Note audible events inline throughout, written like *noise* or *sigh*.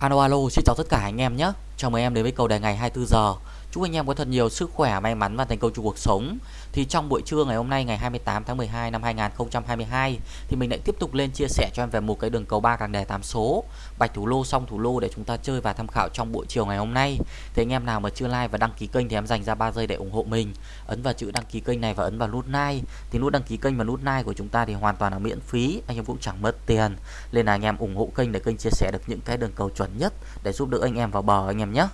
Alo alo, xin chào tất cả anh em nhé. Chào mừng em đến với cầu đề ngày 24 giờ. Chúc anh em có thật nhiều sức khỏe, may mắn và thành công trong cuộc sống. Thì trong buổi trưa ngày hôm nay ngày 28 tháng 12 năm 2022 thì mình lại tiếp tục lên chia sẻ cho em về một cái đường cầu ba càng đề 8 số, bạch thủ lô xong thủ lô để chúng ta chơi và tham khảo trong buổi chiều ngày hôm nay. Thì anh em nào mà chưa like và đăng ký kênh thì em dành ra 3 giây để ủng hộ mình. Ấn vào chữ đăng ký kênh này và ấn vào nút like. Thì nút đăng ký kênh và nút like của chúng ta thì hoàn toàn là miễn phí, anh em cũng chẳng mất tiền. Nên là anh em ủng hộ kênh để kênh chia sẻ được những cái đường cầu chuẩn nhất để giúp đỡ anh em vào bờ anh em nhé.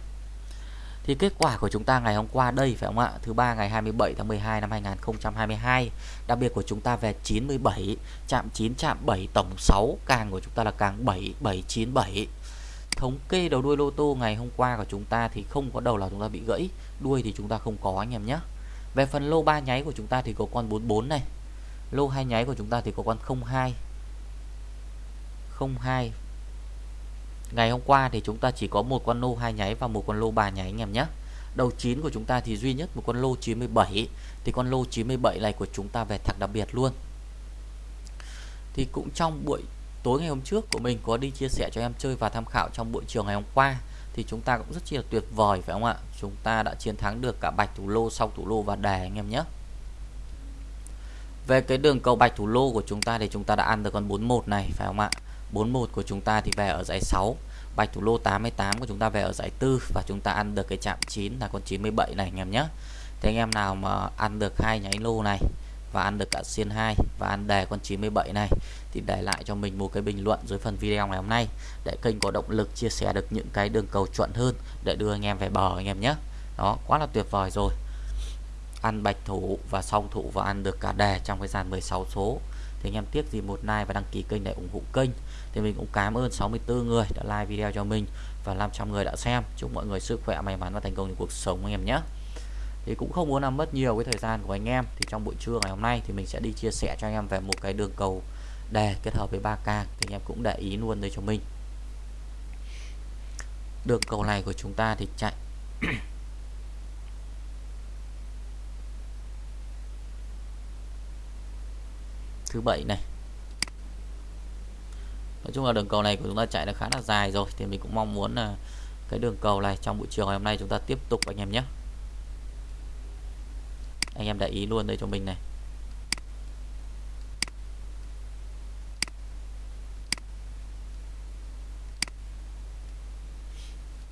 Thì kết quả của chúng ta ngày hôm qua đây phải không ạ? Thứ ba ngày 27 tháng 12 năm 2022. Đặc biệt của chúng ta về 97, chạm 9 chạm 7 tổng 6, càng của chúng ta là càng 7 797. Thống kê đầu đuôi lô tô ngày hôm qua của chúng ta thì không có đầu là chúng ta bị gãy, đuôi thì chúng ta không có anh em nhé. Về phần lô 3 nháy của chúng ta thì có con 44 này. Lô 2 nháy của chúng ta thì có con 02. 02 Ngày hôm qua thì chúng ta chỉ có một con lô hai nháy và một con lô ba nháy anh em nhé. Đầu 9 của chúng ta thì duy nhất một con lô 97 thì con lô 97 này của chúng ta về thẳng đặc biệt luôn. Thì cũng trong buổi tối ngày hôm trước của mình có đi chia sẻ cho em chơi và tham khảo trong buổi chiều ngày hôm qua thì chúng ta cũng rất chi là tuyệt vời phải không ạ? Chúng ta đã chiến thắng được cả bạch thủ lô, sau thủ lô và đề anh em nhé. Về cái đường cầu bạch thủ lô của chúng ta thì chúng ta đã ăn được con 41 này phải không ạ? 41 của chúng ta thì về ở giải 6 Bạch thủ lô 88 của chúng ta về ở giải 4 Và chúng ta ăn được cái chạm 9 là con 97 này, anh em nhé. Thế anh em nào mà ăn được hai nháy lô này Và ăn được cả xiên 2 Và ăn đề con 97 này Thì để lại cho mình một cái bình luận dưới phần video ngày hôm nay Để kênh có động lực chia sẻ được những cái đường cầu chuẩn hơn Để đưa anh em về bờ, anh em nhé. Đó, quá là tuyệt vời rồi. Ăn bạch thủ và song thủ và ăn được cả đề trong cái dàn 16 số thì anh em tiếc gì một like và đăng ký kênh để ủng hộ kênh. Thì mình cũng cảm ơn 64 người đã like video cho mình và 500 người đã xem. Chúc mọi người sức khỏe, may mắn và thành công trong cuộc sống anh em nhé. Thì cũng không muốn làm mất nhiều cái thời gian của anh em. Thì trong buổi trưa ngày hôm nay thì mình sẽ đi chia sẻ cho anh em về một cái đường cầu đề kết hợp với ba k. Thì anh em cũng để ý luôn đây cho mình. Đường cầu này của chúng ta thì chạy *clears throat* thứ bảy này. Nói chung là đường cầu này của chúng ta chạy đã khá là dài rồi, thì mình cũng mong muốn là cái đường cầu này trong buổi chiều ngày hôm nay chúng ta tiếp tục anh em nhé. Anh em để ý luôn đây cho mình này.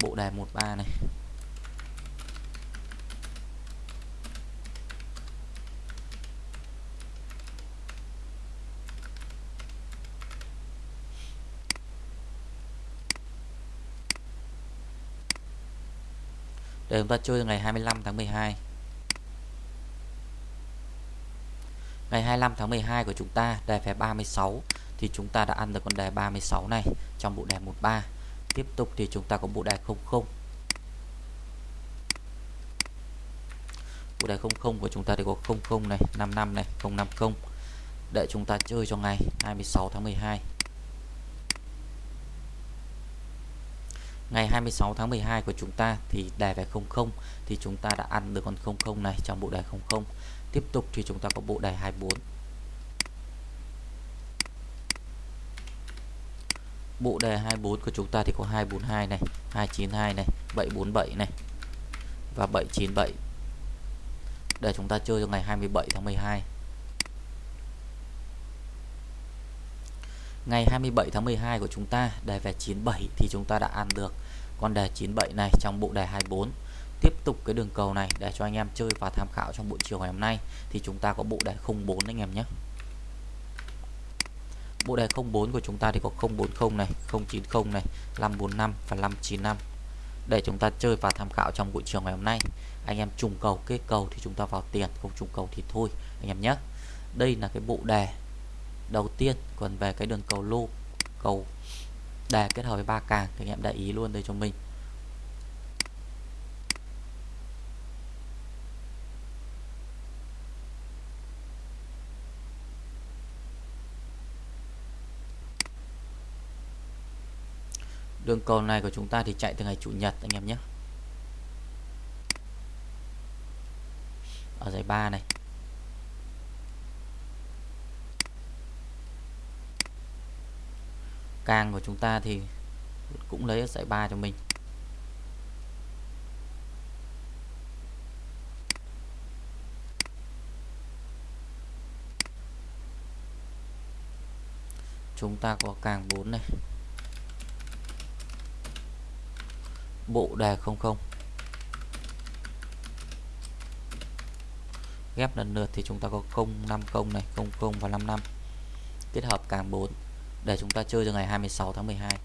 Bộ đề 13 này. Để chúng ta chơi ngày 25 tháng 12 ngày 25 tháng 12 của chúng ta, đề phép 36 thì chúng ta đã ăn được con đề 36 này trong bộ đề 13 tiếp tục thì chúng ta có bộ đề 00 bộ đề 00 của chúng ta thì có 00 này 55 này 050 để chúng ta chơi cho ngày 26 tháng 12 ngày 26 tháng 12 của chúng ta thì đề về 00 thì chúng ta đã ăn được con 00 này trong bộ đề 00 tiếp tục thì chúng ta có bộ đề 24 bộ đề 24 của chúng ta thì có 242 này 292 này 747 này và 797 để chúng ta chơi cho ngày 27 tháng 12 ngày 27 tháng 12 của chúng ta, đề về 97 thì chúng ta đã ăn được con đề 97 này trong bộ đề 24 tiếp tục cái đường cầu này để cho anh em chơi và tham khảo trong buổi chiều ngày hôm nay thì chúng ta có bộ đề 04 anh em nhé. Bộ đề 04 của chúng ta thì có 040 này 090 này 545 và 595 để chúng ta chơi và tham khảo trong buổi chiều ngày hôm nay, anh em trùng cầu, kết cầu thì chúng ta vào tiền, không trùng cầu thì thôi, anh em nhé. Đây là cái bộ đề đầu tiên, còn về cái đường cầu lô, cầu đề kết hợp với ba càng thì anh em để ý luôn đây cho mình. Đường cầu này của chúng ta thì chạy từ ngày chủ nhật anh em nhé. Ở giải 3 này. Càng của chúng ta thì cũng lấy ở dãy 3 cho mình. Chúng ta có càng 4 này. Bộ đề 00 ghép lần lượt thì chúng ta có 050 này 00 và 55 kết hợp càng 4 để chúng ta chơi cho ngày 26 tháng 12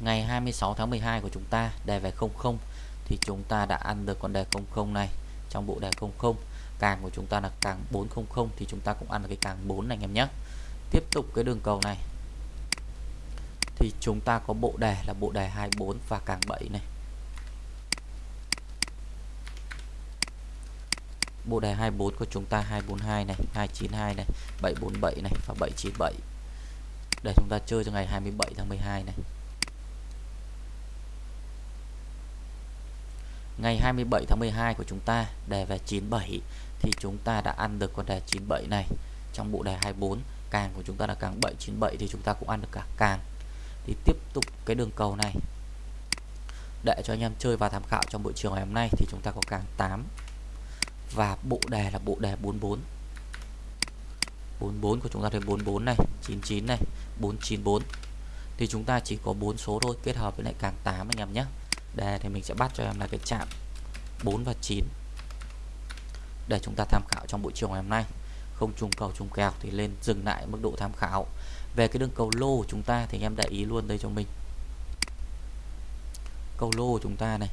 ngày 26 tháng 12 của chúng ta đề về 00 thì chúng ta đã ăn được con đề 00 này. Trong bộ đề 00 càng của chúng ta là càng 400 thì chúng ta cũng ăn được cái càng 4 này, anh em nhé. Tiếp tục cái đường cầu này thì chúng ta có bộ đề là bộ đề 24 và càng 7 này. Bộ đề 24 của chúng ta 242 này 292 này 747 này và 797 để chúng ta chơi cho ngày 27 tháng 12 này. Ngày 27 tháng 12 của chúng ta, đề về 97 thì chúng ta đã ăn được con đề 97 này. Trong bộ đề 24 càng của chúng ta là càng 797 thì chúng ta cũng ăn được cả càng thì tiếp tục cái đường cầu này. Để cho anh em chơi và tham khảo trong buổi chiều ngày hôm nay thì chúng ta có càng 8 và bộ đề là bộ đề 44 44 của chúng ta thì 44 này 99 này 494 thì chúng ta chỉ có 4 số thôi, kết hợp với lại càng 8 anh em nhé. Đề thì mình sẽ bắt cho em là cái chạm 4 và 9 để chúng ta tham khảo trong buổi chiều ngày hôm nay không trùng cầu trùng kèo thì lên dừng lại mức độ tham khảo. Về cái đường cầu lô của chúng ta thì em để ý luôn đây cho mình. Cầu lô của chúng ta này.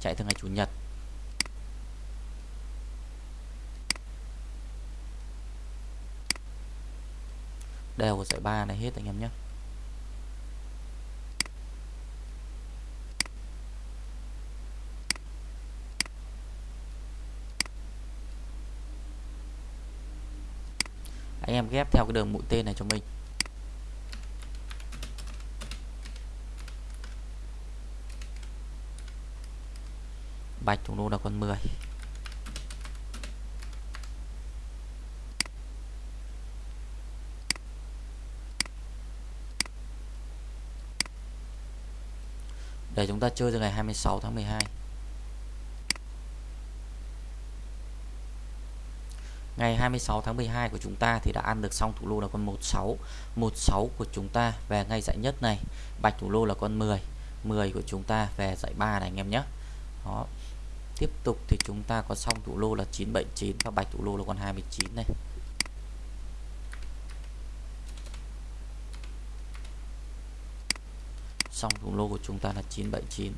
Chạy từ ngày chủ nhật. Đều của giải ba này hết anh em nhé. Anh em ghép theo cái đường mũi tên này cho mình. Bạch thủ đô là con 10 để chúng ta chơi từ ngày 26 tháng 12 ngày 26 tháng 12 của chúng ta thì đã ăn được xong thủ lô là con 16 16 của chúng ta về ngay dãy nhất này. Bạch thủ lô là con 10 10 của chúng ta về dãy 3 này anh em nhé. Đó. Tiếp tục thì chúng ta có xong thủ lô là 979 và bạch thủ lô là con 29 này. Xong thủ lô của chúng ta là 979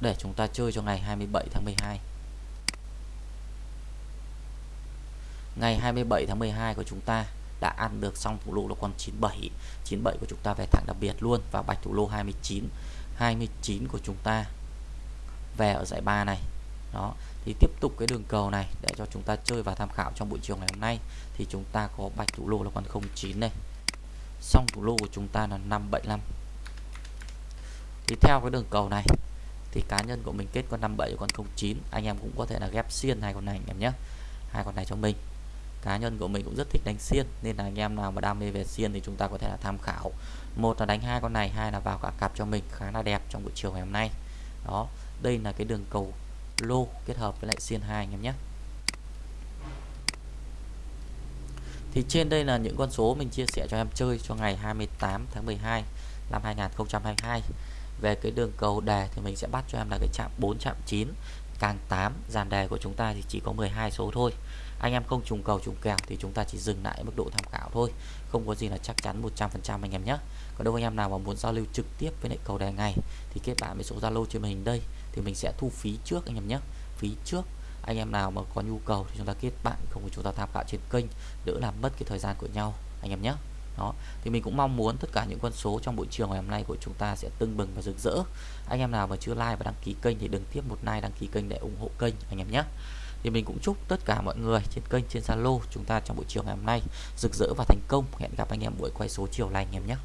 để chúng ta chơi cho ngày 27 tháng 12 ngày 27 tháng 12 của chúng ta đã ăn được xong thủ lô là con 97 97 của chúng ta về thẳng đặc biệt luôn và bạch thủ lô 29 29 của chúng ta về ở giải 3 này. Đó, thì tiếp tục cái đường cầu này để cho chúng ta chơi và tham khảo trong buổi chiều ngày hôm nay. Thì chúng ta có bạch thủ lô là con 09 này. Xong thủ lô của chúng ta là 575 thì theo cái đường cầu này, thì cá nhân của mình kết con 57 con 09 anh em cũng có thể là ghép xiên hai con này anh em nhé. Hai con này cho mình cá nhân của mình cũng rất thích đánh xiên, nên là anh em nào mà đam mê về xiên thì chúng ta có thể là tham khảo. Một là đánh hai con này, hai là vào cả cặp cho mình, khá là đẹp trong buổi chiều ngày hôm nay. Đó, đây là cái đường cầu lô kết hợp với lại xiên hai anh em nhé. Thì trên đây là những con số mình chia sẻ cho em chơi cho ngày 28 tháng 12 năm 2022 về cái đường cầu đề thì mình sẽ bắt cho em là cái chạm 4 chạm 9 càng 8 dàn đề của chúng ta thì chỉ có 12 số thôi anh em không trùng cầu trùng kèo thì chúng ta chỉ dừng lại mức độ tham khảo thôi. Không có gì là chắc chắn 100% anh em nhé. Còn đâu anh em nào mà muốn giao lưu trực tiếp với lại cầu đề ngày thì kết bạn với số Zalo trên màn hình đây thì mình sẽ thu phí trước anh em nhé. Phí trước. Anh em nào mà có nhu cầu thì chúng ta kết bạn, không có chúng ta tham khảo trên kênh, đỡ làm mất cái thời gian của nhau anh em nhé. Đó, thì mình cũng mong muốn tất cả những con số trong buổi chiều ngày hôm nay của chúng ta sẽ tưng bừng và rực rỡ. Anh em nào mà chưa like và đăng ký kênh thì đừng tiếp một like, đăng ký kênh để ủng hộ kênh anh em nhé thì mình cũng chúc tất cả mọi người trên kênh, trên Zalo chúng ta trong buổi chiều ngày hôm nay rực rỡ và thành công. Hẹn gặp anh em buổi quay số chiều lành anh em nhé.